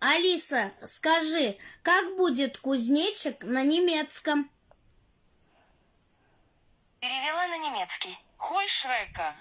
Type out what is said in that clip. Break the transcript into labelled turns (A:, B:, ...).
A: Алиса, скажи, как будет кузнечик на немецком?
B: Перевела на немецкий.
C: Хой Шрека.